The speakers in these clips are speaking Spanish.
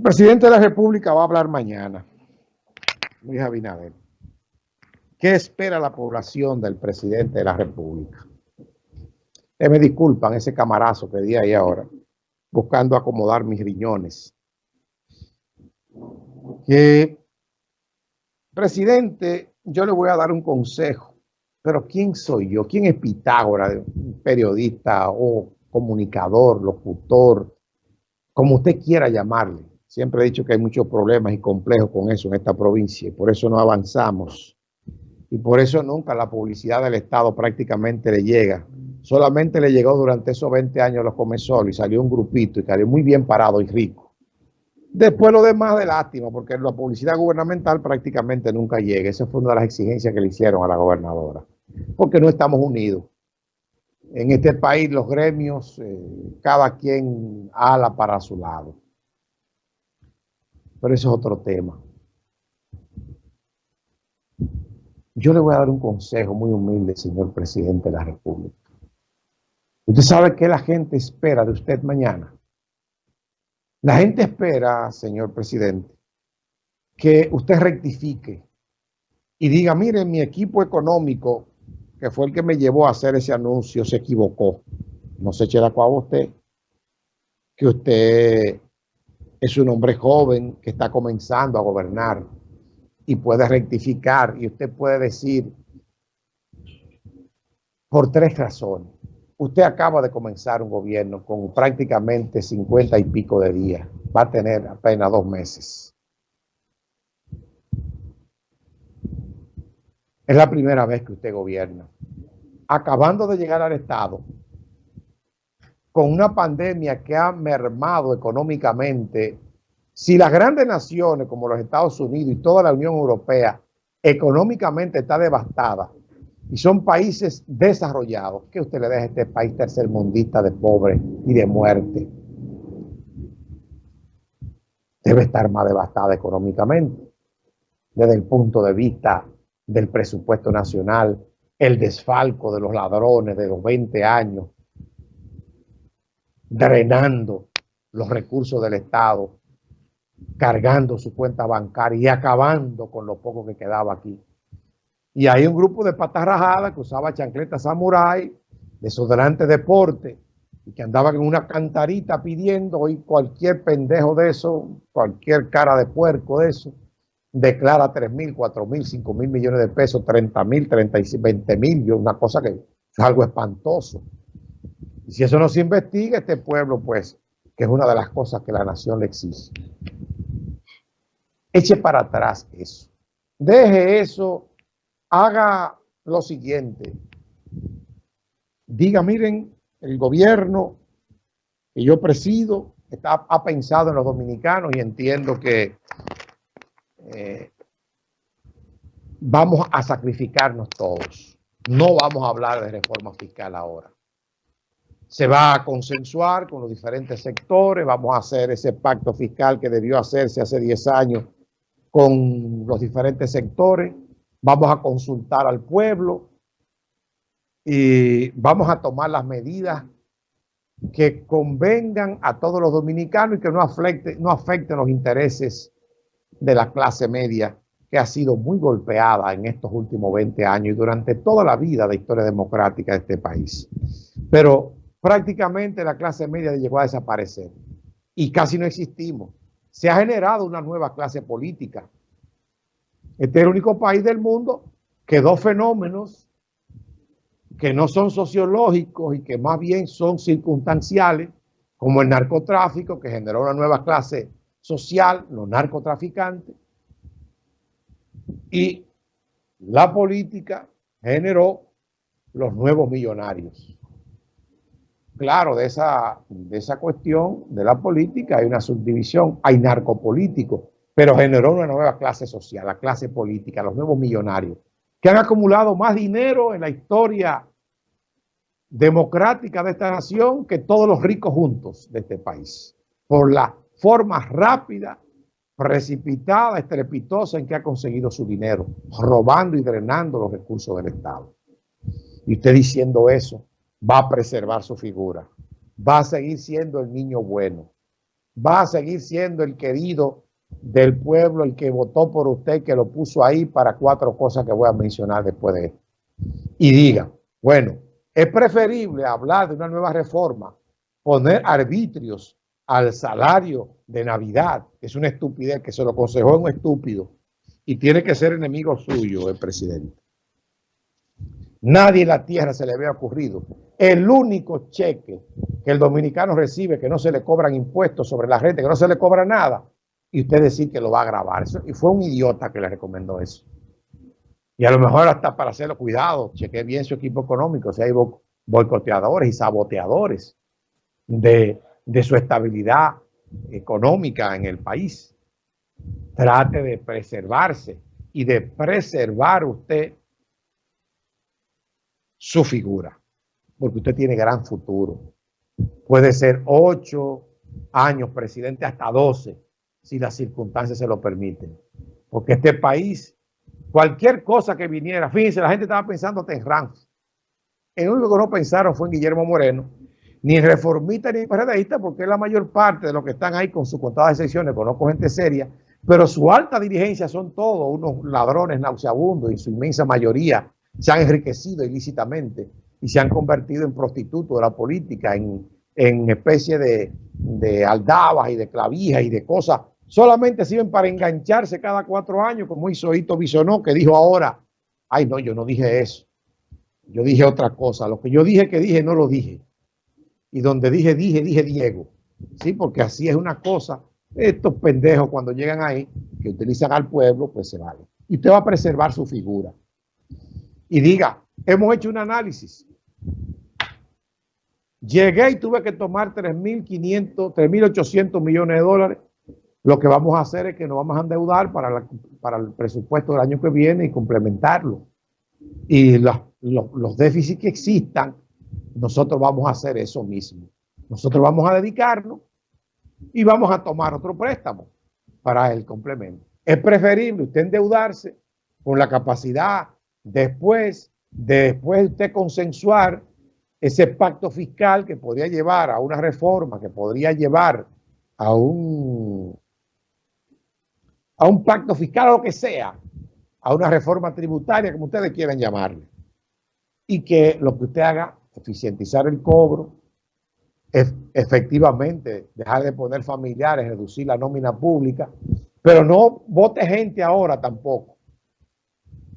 El presidente de la República va a hablar mañana, Luis Abinader. ¿Qué espera la población del presidente de la República? Eh, me disculpan ese camarazo que di ahí ahora, buscando acomodar mis riñones. Que, presidente, yo le voy a dar un consejo, pero ¿quién soy yo? ¿Quién es Pitágoras, periodista o comunicador, locutor, como usted quiera llamarle? Siempre he dicho que hay muchos problemas y complejos con eso en esta provincia y por eso no avanzamos. Y por eso nunca la publicidad del Estado prácticamente le llega. Solamente le llegó durante esos 20 años los Comensol y salió un grupito y salió muy bien parado y rico. Después lo demás de lástima, porque la publicidad gubernamental prácticamente nunca llega. Esa fue una de las exigencias que le hicieron a la gobernadora. Porque no estamos unidos. En este país los gremios, eh, cada quien ala para su lado. Pero eso es otro tema. Yo le voy a dar un consejo muy humilde, señor presidente de la República. Usted sabe que la gente espera de usted mañana. La gente espera, señor presidente, que usted rectifique y diga, mire, mi equipo económico, que fue el que me llevó a hacer ese anuncio, se equivocó. No se eche la usted, que usted es un hombre joven que está comenzando a gobernar y puede rectificar y usted puede decir por tres razones. Usted acaba de comenzar un gobierno con prácticamente 50 y pico de días. Va a tener apenas dos meses. Es la primera vez que usted gobierna. Acabando de llegar al Estado, con una pandemia que ha mermado económicamente, si las grandes naciones como los Estados Unidos y toda la Unión Europea económicamente está devastada y son países desarrollados, que usted le deja a este país tercermundista de pobre y de muerte? Debe estar más devastada económicamente desde el punto de vista del presupuesto nacional, el desfalco de los ladrones de los 20 años, drenando los recursos del Estado, cargando su cuenta bancaria y acabando con lo poco que quedaba aquí. Y hay un grupo de patas rajadas que usaba chancletas samurai, desodorante deporte, y que andaban en una cantarita pidiendo, y cualquier pendejo de eso, cualquier cara de puerco de eso, declara 3 mil, 4 mil, 5 mil millones de pesos, 30 mil, 20 mil, una cosa que es algo espantoso. Y si eso no se investiga, este pueblo, pues, que es una de las cosas que la nación le exige. Eche para atrás eso. Deje eso, haga lo siguiente. Diga, miren, el gobierno que yo presido está, ha pensado en los dominicanos y entiendo que eh, vamos a sacrificarnos todos. No vamos a hablar de reforma fiscal ahora se va a consensuar con los diferentes sectores, vamos a hacer ese pacto fiscal que debió hacerse hace 10 años con los diferentes sectores, vamos a consultar al pueblo y vamos a tomar las medidas que convengan a todos los dominicanos y que no, afecten, no afecten los intereses de la clase media que ha sido muy golpeada en estos últimos 20 años y durante toda la vida de historia democrática de este país. Pero prácticamente la clase media llegó a desaparecer y casi no existimos. Se ha generado una nueva clase política. Este es el único país del mundo que dos fenómenos que no son sociológicos y que más bien son circunstanciales, como el narcotráfico, que generó una nueva clase social, los narcotraficantes, y la política generó los nuevos millonarios claro, de esa, de esa cuestión de la política hay una subdivisión, hay narcopolítico, pero generó una nueva clase social, la clase política, los nuevos millonarios, que han acumulado más dinero en la historia democrática de esta nación que todos los ricos juntos de este país, por la forma rápida, precipitada, estrepitosa en que ha conseguido su dinero, robando y drenando los recursos del Estado. Y usted diciendo eso, va a preservar su figura, va a seguir siendo el niño bueno, va a seguir siendo el querido del pueblo, el que votó por usted, que lo puso ahí para cuatro cosas que voy a mencionar después de esto. Y diga, bueno, es preferible hablar de una nueva reforma, poner arbitrios al salario de Navidad, es una estupidez, que se lo aconsejó un estúpido, y tiene que ser enemigo suyo el presidente. Nadie en la tierra se le había ocurrido. El único cheque que el dominicano recibe, que no se le cobran impuestos sobre la renta, que no se le cobra nada, y usted decir que lo va a grabar. y fue un idiota que le recomendó eso. Y a lo mejor hasta para hacerlo, cuidado, cheque bien su equipo económico, si hay boicoteadores y saboteadores de, de su estabilidad económica en el país. Trate de preservarse y de preservar usted su figura, porque usted tiene gran futuro. Puede ser ocho años presidente hasta doce, si las circunstancias se lo permiten. Porque este país, cualquier cosa que viniera, fíjense, la gente estaba pensando en Rams. El único que no pensaron fue en Guillermo Moreno, ni reformista ni en PRDista, porque la mayor parte de los que están ahí con su contada de secciones, conozco gente seria, pero su alta dirigencia son todos unos ladrones nauseabundos y su inmensa mayoría se han enriquecido ilícitamente y se han convertido en prostitutos de la política, en, en especie de, de aldabas y de clavijas y de cosas. Solamente sirven para engancharse cada cuatro años, como hizo Hito Bisonó, que dijo ahora, ay no, yo no dije eso. Yo dije otra cosa. Lo que yo dije que dije, no lo dije. Y donde dije, dije, dije Diego. Sí, porque así es una cosa. Estos pendejos cuando llegan ahí, que utilizan al pueblo, pues se vale. Y usted va a preservar su figura y diga, hemos hecho un análisis. Llegué y tuve que tomar 3.500, 3.800 millones de dólares. Lo que vamos a hacer es que nos vamos a endeudar para, para el presupuesto del año que viene y complementarlo. Y los déficits que existan, nosotros vamos a hacer eso mismo. Nosotros vamos a dedicarnos y vamos a tomar otro préstamo para el complemento. Es preferible usted endeudarse con la capacidad después de después usted consensuar ese pacto fiscal que podría llevar a una reforma, que podría llevar a un, a un pacto fiscal o lo que sea, a una reforma tributaria, como ustedes quieran llamarle. Y que lo que usted haga, eficientizar el cobro, efectivamente dejar de poner familiares, reducir la nómina pública, pero no vote gente ahora tampoco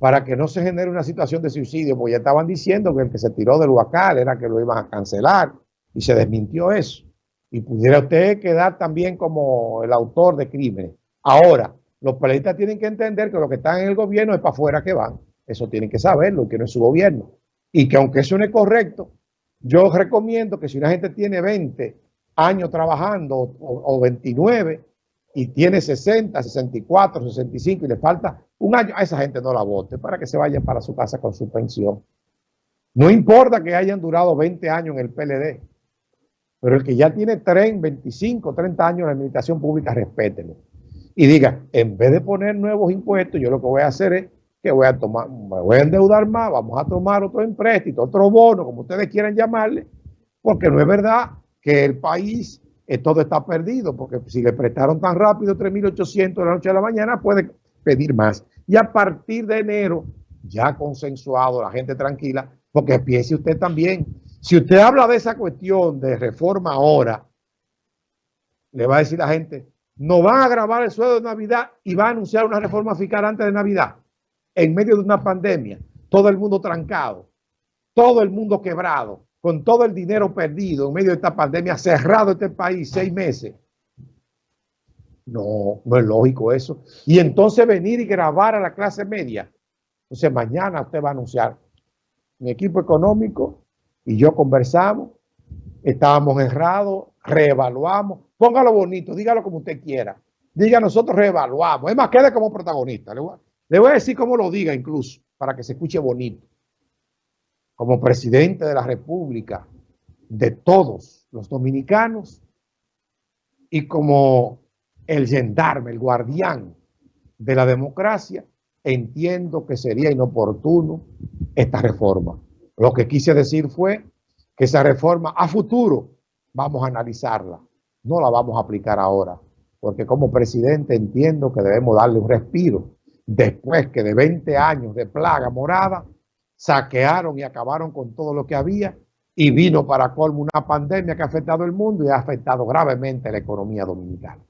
para que no se genere una situación de suicidio, porque ya estaban diciendo que el que se tiró del huacal era que lo iban a cancelar y se desmintió eso. Y pudiera usted quedar también como el autor de crímenes. Ahora, los periodistas tienen que entender que los que están en el gobierno es para afuera que van. Eso tienen que saberlo, que no es su gobierno. Y que aunque eso no es correcto, yo recomiendo que si una gente tiene 20 años trabajando o, o 29 y tiene 60, 64, 65 y le falta un año, a esa gente no la vote para que se vayan para su casa con su pensión. No importa que hayan durado 20 años en el PLD, pero el que ya tiene 30, 25, 30 años en la administración pública, respételo. Y diga, en vez de poner nuevos impuestos, yo lo que voy a hacer es que voy a tomar, me voy a endeudar más, vamos a tomar otro empréstito, otro bono, como ustedes quieran llamarle, porque no es verdad que el país eh, todo está perdido, porque si le prestaron tan rápido 3.800 de la noche a la mañana, puede pedir más. Y a partir de enero, ya consensuado, la gente tranquila, porque piense usted también, si usted habla de esa cuestión de reforma ahora, le va a decir la gente, no van a grabar el sueldo de Navidad y va a anunciar una reforma fiscal antes de Navidad, en medio de una pandemia, todo el mundo trancado, todo el mundo quebrado, con todo el dinero perdido en medio de esta pandemia, cerrado este país seis meses. No, no es lógico eso. Y entonces venir y grabar a la clase media. Entonces mañana usted va a anunciar, mi equipo económico y yo conversamos, estábamos errados, reevaluamos. Póngalo bonito, dígalo como usted quiera. Diga, nosotros reevaluamos. Es más, quede como protagonista. Le voy, le voy a decir cómo lo diga incluso, para que se escuche bonito. Como presidente de la República, de todos los dominicanos y como el gendarme, el guardián de la democracia, entiendo que sería inoportuno esta reforma. Lo que quise decir fue que esa reforma a futuro vamos a analizarla no la vamos a aplicar ahora, porque como presidente entiendo que debemos darle un respiro después que de 20 años de plaga morada saquearon y acabaron con todo lo que había y vino para colmo una pandemia que ha afectado el mundo y ha afectado gravemente la economía dominicana.